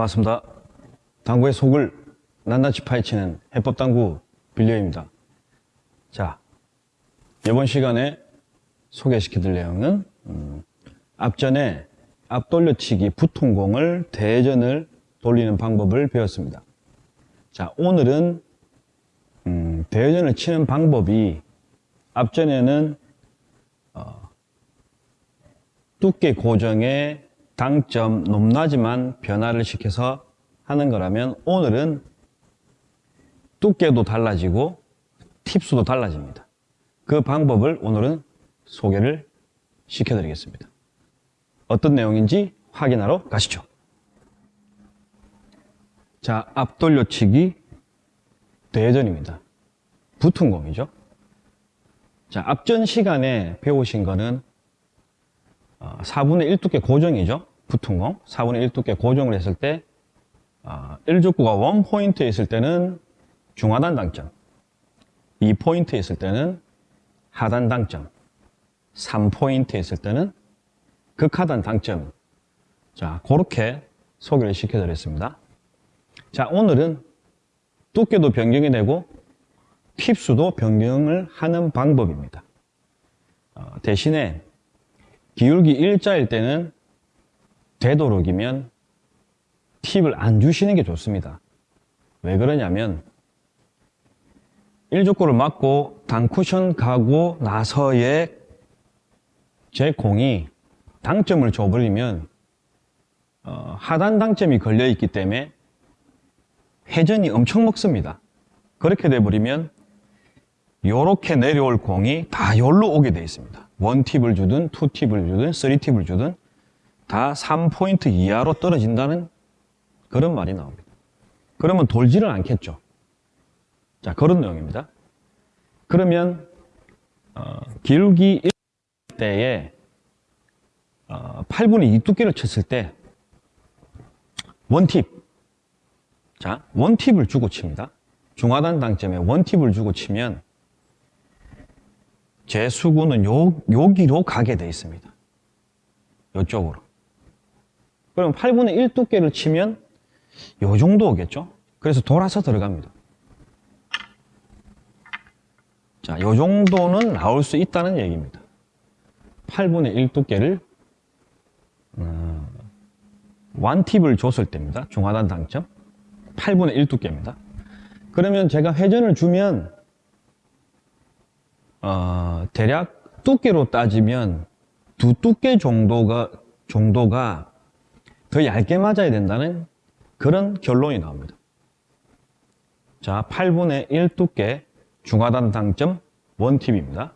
반갑습니다. 당구의 속을 낱낱이 파헤치는 해법당구 빌려입니다. 자, 이번 시간에 소개시켜드릴 내용은 음, 앞전에 앞돌려치기 부통공을 대전을 돌리는 방법을 배웠습니다. 자, 오늘은 음, 대전을 치는 방법이 앞전에는 어, 두께 고정의 당점 높낮이만 변화를 시켜서 하는 거라면 오늘은 두께도 달라지고 팁수도 달라집니다. 그 방법을 오늘은 소개를 시켜드리겠습니다. 어떤 내용인지 확인하러 가시죠. 자, 앞돌려치기 대전입니다. 붙은 공이죠. 자, 앞전 시간에 배우신 거는 4분의 1 두께 고정이죠. 붙은 공. 4분의 1 두께 고정을 했을 때 1족구가 원포인트에 있을 때는 중하단 당점 2포인트에 있을 때는 하단 당점 3포인트에 있을 때는 극하단 당점 자 그렇게 소개를 시켜드렸습니다 자 오늘은 두께도 변경이 되고 팁수도 변경을 하는 방법입니다 어, 대신에 기울기 일자일 때는 되도록이면 팁을 안 주시는 게 좋습니다. 왜 그러냐면 1족구를 맞고 단쿠션 가고 나서의 제 공이 당점을 줘버리면 어, 하단 당점이 걸려있기 때문에 회전이 엄청 먹습니다. 그렇게 돼버리면 이렇게 내려올 공이 다 여기로 오게 되어 있습니다. 원팁을 주든 투팁을 주든 쓰리팁을 주든 다 3포인트 이하로 떨어진다는 그런 말이 나옵니다. 그러면 돌지를 않겠죠. 자, 그런 내용입니다. 그러면 어, 기울기 1 때에 어, 8분의 2 두께를 쳤을 때 원팁 자, 원팁을 주고 칩니다. 중하단 당점에 원팁을 주고 치면 제 수구는 요, 여기로 가게 되어 있습니다. 이쪽으로. 그럼 8분의 1 두께를 치면 요 정도 오겠죠? 그래서 돌아서 들어갑니다. 자, 요 정도는 나올 수 있다는 얘기입니다. 8분의 1 두께를 어, 완팁을 줬을 때입니다. 중하단 당점. 8분의 1 두께입니다. 그러면 제가 회전을 주면 어, 대략 두께로 따지면 두 두께 정도가 정도가 더 얇게 맞아야 된다는 그런 결론이 나옵니다. 자, 8분의 1 두께 중하단 당점 원팁입니다.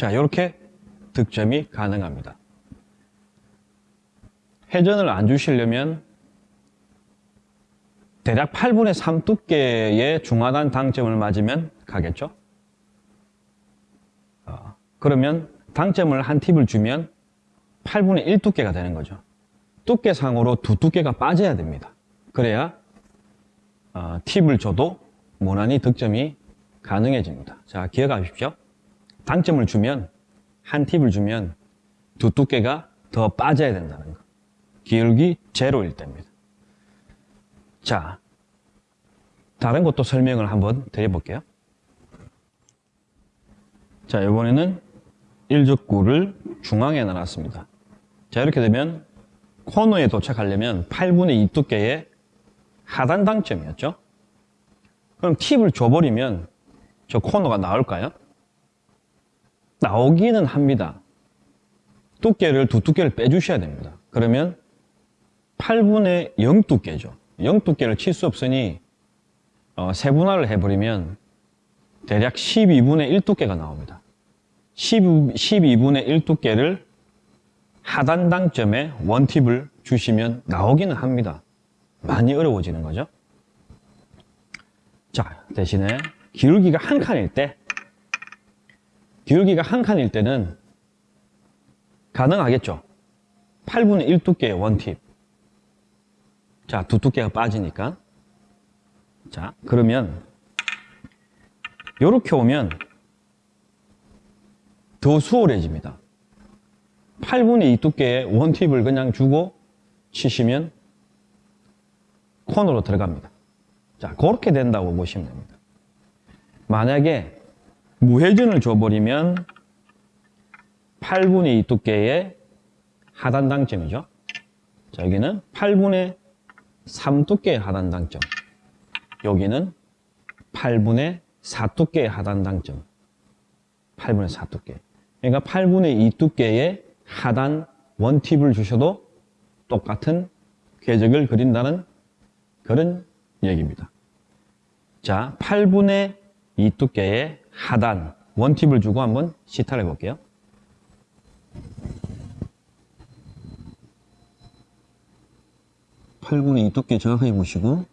자, 이렇게 득점이 가능합니다. 회전을 안 주시려면 대략 8분의 3 두께의 중하단 당점을 맞으면 가겠죠? 어, 그러면 당점을 한 팁을 주면 8분의 1 두께가 되는 거죠. 두께상으로 두 두께가 빠져야 됩니다. 그래야 어, 팁을 줘도 무난히 득점이 가능해집니다. 자, 기억하십시오. 당점을 주면 한 팁을 주면 두 두께가 더 빠져야 된다는 거. 기울기 제로일 때입니다. 자 다른 것도 설명을 한번 드려볼게요. 자 이번에는 1족구를 중앙에 놔놨습니다. 자 이렇게 되면 코너에 도착하려면 8분의 2 두께의 하단 당점이었죠? 그럼 팁을 줘버리면 저 코너가 나올까요? 나오기는 합니다. 두께를 두 두께를 빼주셔야 됩니다. 그러면 8분의 0 두께죠. 0 두께를 칠 수 없으니 어, 세분화를 해버리면 대략 12분의 1 두께가 나옵니다. 12, 12분의 1 두께를 하단 당점에 원팁을 주시면 나오기는 합니다. 많이 어려워지는 거죠. 자, 대신에 기울기가 한 칸일 때, 기울기가 한 칸일 때는 가능하겠죠. 8분의 1 두께의 원팁. 자, 두 두께가 빠지니까. 자, 그러면 이렇게 오면 더 수월해집니다. 8분의 2 두께의 원팁을 그냥 주고 치시면 코너로 들어갑니다. 자, 그렇게 된다고 보시면 됩니다. 만약에 무회전을 줘버리면 8분의 2 두께의 하단 당점이죠. 자, 여기는 8분의 3 두께의 하단 당점. 여기는 8분의 4 두께의 하단 당점. 8분의 4 두께. 그러니까 8분의 2 두께의 하단 원팁을 주셔도 똑같은 궤적을 그린다는 그런 얘기입니다. 자, 8분의 2 두께의 하단 원팁을 주고 한번 시타를 해볼게요. 팔분의2 두께 정확하게 보시고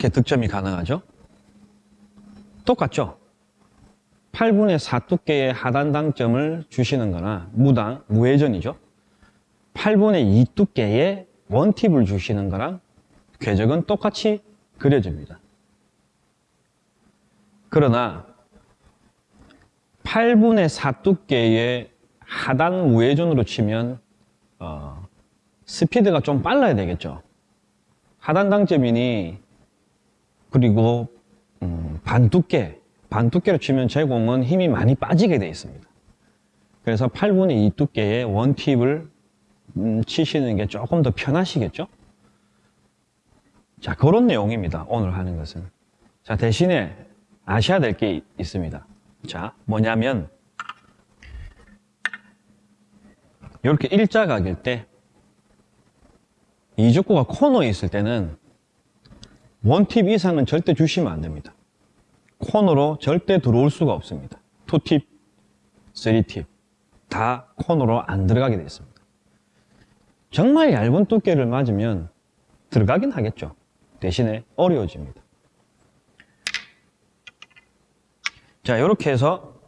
자, 이렇게 득점이 가능하죠. 똑같죠? 8분의 4 두께의 하단 당점을 주시는 거나 무당, 무회전이죠. 8분의 2 두께의 원팁을 주시는 거랑 궤적은 똑같이 그려집니다. 그러나 8분의 4 두께의 하단 무회전으로 치면 어, 스피드가 좀 빨라야 되겠죠. 하단 당점이니 그리고 음, 반두께, 반두께로 치면 제공은 힘이 많이 빠지게 되어 있습니다. 그래서 8분의 2 두께의 원팁을 음, 치시는 게 조금 더 편하시겠죠? 자, 그런 내용입니다. 오늘 하는 것은. 자, 대신에 아셔야 될 게 있습니다. 자, 뭐냐면, 이렇게 일자각일 때, 이족구가 코너에 있을 때는 원팁 이상은 절대 주시면 안 됩니다. 코너로 절대 들어올 수가 없습니다. 투팁, 쓰리팁 다 코너로 안 들어가게 되어 있습니다. 정말 얇은 두께를 맞으면 들어가긴 하겠죠. 대신에 어려워집니다. 자, 이렇게 해서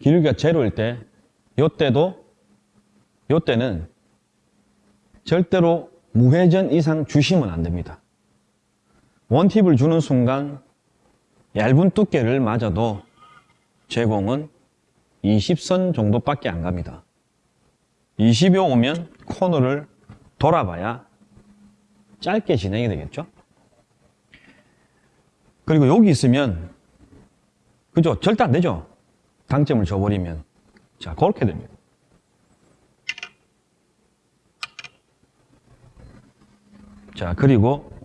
기울기가 제로일 때, 요때도, 요때는 절대로 무회전 이상 주시면 안 됩니다. 원팁을 주는 순간 얇은 두께를 맞아도 제공은 20선 정도밖에 안 갑니다. 20여 오면 코너를 돌아봐야 짧게 진행이 되겠죠? 그리고 여기 있으면 그죠? 절대 안 되죠? 당점을 줘버리면 자 그렇게 됩니다. 자 그리고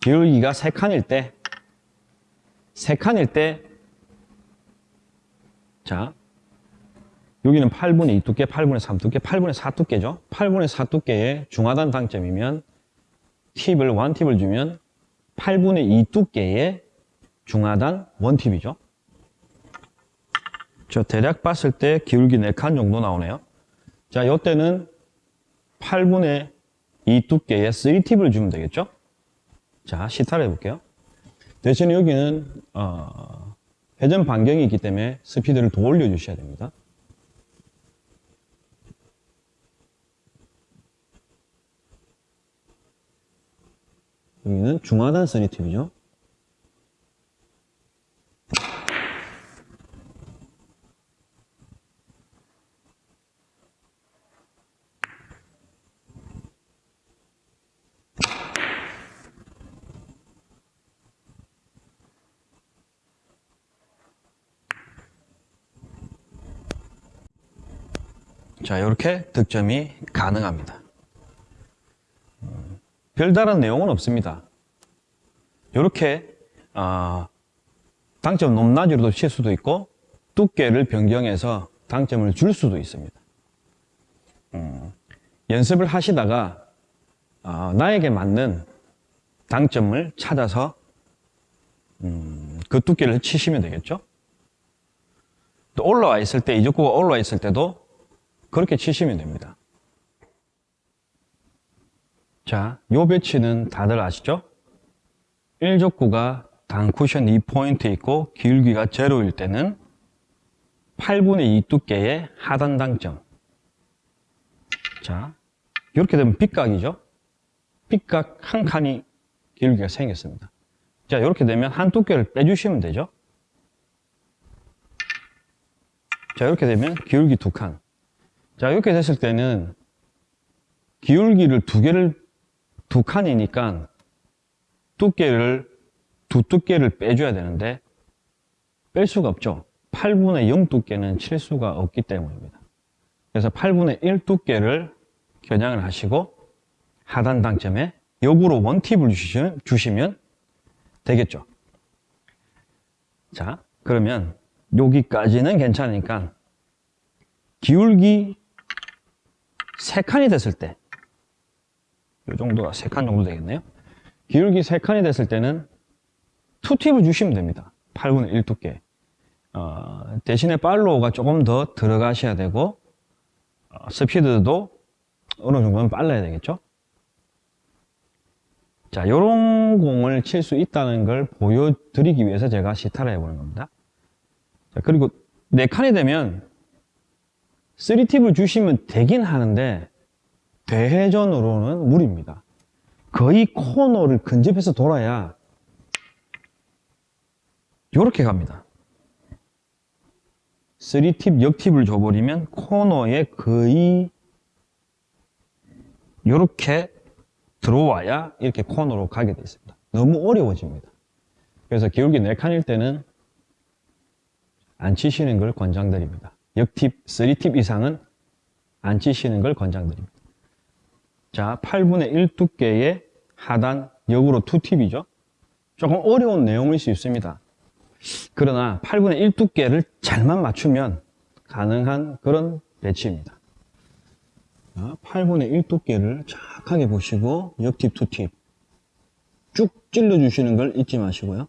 기울기가 3칸일 때, 3칸일 때, 자, 여기는 8분의 2 두께, 8분의 3 두께, 8분의 4 두께죠. 8분의 4 두께의 중하단 당점이면 팁을, 원팁을 주면 8분의 2 두께의 중하단 원팁이죠. 저 대략 봤을 때 기울기 4칸 정도 나오네요. 자, 이때는 8분의 2 두께의 3팁을 주면 되겠죠. 자, 시타를 해볼게요. 대신에 여기는 어, 회전 반경이 있기 때문에 스피드를 더 올려 주셔야 됩니다. 여기는 중하단 서니팁이죠. 자, 이렇게 득점이 가능합니다. 별다른 내용은 없습니다. 이렇게 어, 당점 높낮이로도 칠 수도 있고 두께를 변경해서 당점을 줄 수도 있습니다. 음, 연습을 하시다가 어, 나에게 맞는 당점을 찾아서 음, 그 두께를 치시면 되겠죠. 또 올라와 있을 때 이족구가 올라와 있을 때도 그렇게 치시면 됩니다. 자, 요 배치는 다들 아시죠? 1족구가 단 쿠션 2포인트 있고 기울기가 제로일 때는 8분의 2 두께의 하단 당점. 자, 이렇게 되면 빗각이죠? 빗각 한 칸이 기울기가 생겼습니다. 자, 이렇게 되면 한 두께를 빼주시면 되죠? 자, 이렇게 되면 기울기 두 칸. 자, 이렇게 됐을 때는 기울기를 두 개를, 두 칸이니까 두께를, 두 두께를 빼줘야 되는데 뺄 수가 없죠. 8분의 0 두께는 칠 수가 없기 때문입니다. 그래서 8분의 1 두께를 겨냥을 하시고 하단 당점에 역으로 원팁을 주시면, 주시면 되겠죠. 자, 그러면 여기까지는 괜찮으니까 기울기 3칸이 됐을 때, 이 정도가 3칸 정도 되겠네요. 기울기 3칸이 됐을 때는 투팁을 주시면 됩니다. 8분의 1 두께. 어, 대신에 팔로우가 조금 더 들어가셔야 되고, 어, 스피드도 어느 정도는 빨라야 되겠죠. 자, 요런 공을 칠 수 있다는 걸 보여드리기 위해서 제가 시타를 해보는 겁니다. 자, 그리고 4칸이 되면 3팁을 주시면 되긴 하는데 대회전으로는 무리입니다. 거의 코너를 근접해서 돌아야 이렇게 갑니다. 3팁, 역팁을 줘버리면 코너에 거의 이렇게 들어와야 이렇게 코너로 가게 되어 있습니다. 너무 어려워집니다. 그래서 기울기 4칸일 때는 안 치시는 걸 권장드립니다. 역팁, 3팁 이상은 안 치시는 걸 권장드립니다. 자, 8분의 1 두께의 하단 역으로 2팁이죠. 조금 어려운 내용일 수 있습니다. 그러나 8분의 1 두께를 잘만 맞추면 가능한 그런 배치입니다. 8분의 1 두께를 정확하게 보시고 역팁, 투팁 쭉 찔러주시는 걸 잊지 마시고요.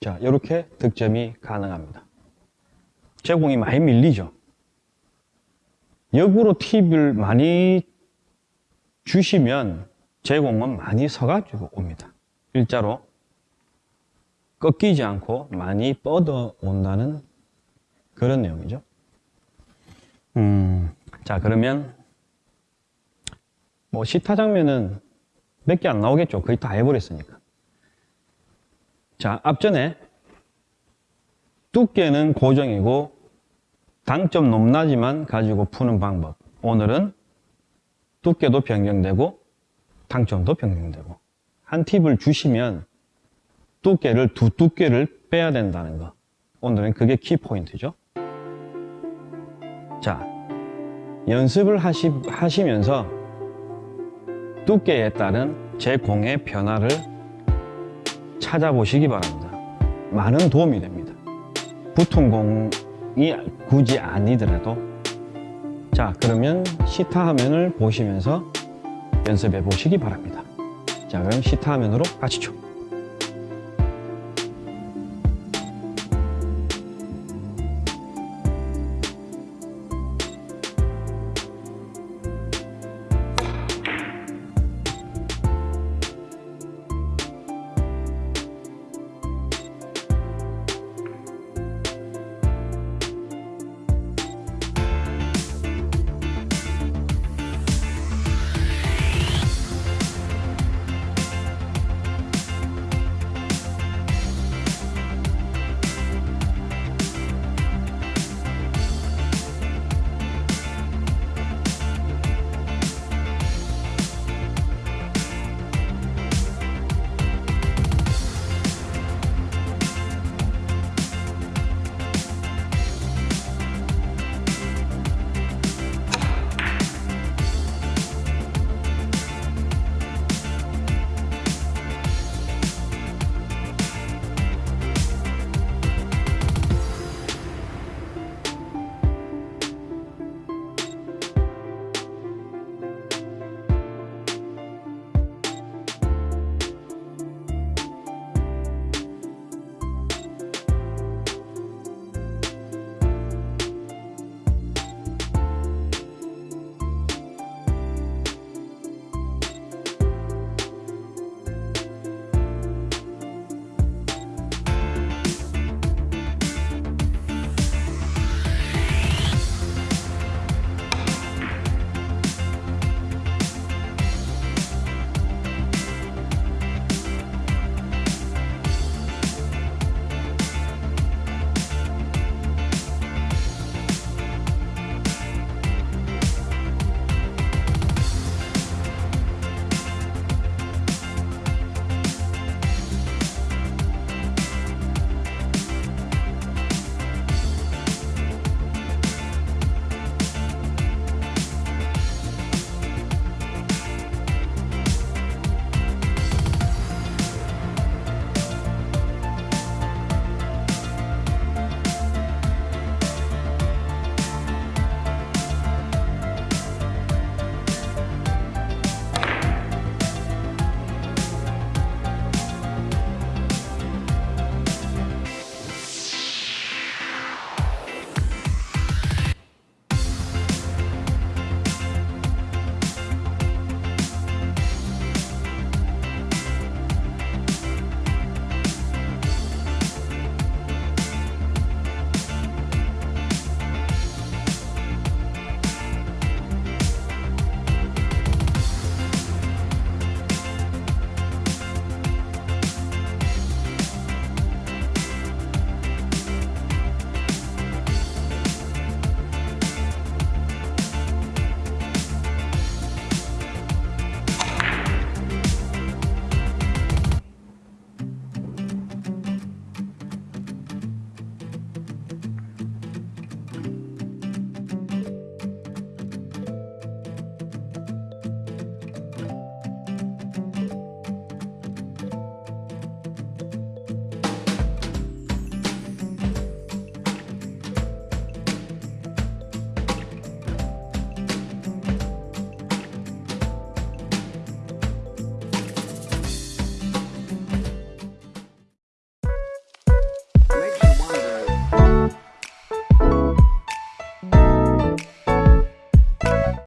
자, 이렇게 득점이 가능합니다. 제공이 많이 밀리죠. 역으로 팁을 많이 주시면 제공은 많이 서가지고 옵니다. 일자로 꺾이지 않고 많이 뻗어 온다는 그런 내용이죠. 음, 자, 그러면 뭐 시타 장면은 몇 개 안 나오겠죠. 거의 다 해버렸으니까. 자, 앞전에 두께는 고정이고 당점 높낮이만 가지고 푸는 방법. 오늘은 두께도 변경되고 당점도 변경되고 한 팁을 주시면 두께를 두 두께를 빼야 된다는 거. 오늘은 그게 키포인트죠. 자, 연습을 하시, 하시면서 두께에 따른 제 공의 변화를 찾아보시기 바랍니다. 많은 도움이 됩니다. 붙은 공이 굳이 아니더라도 자 그러면 시타 화면을 보시면서 연습해 보시기 바랍니다. 자 그럼 시타 화면으로 가시죠.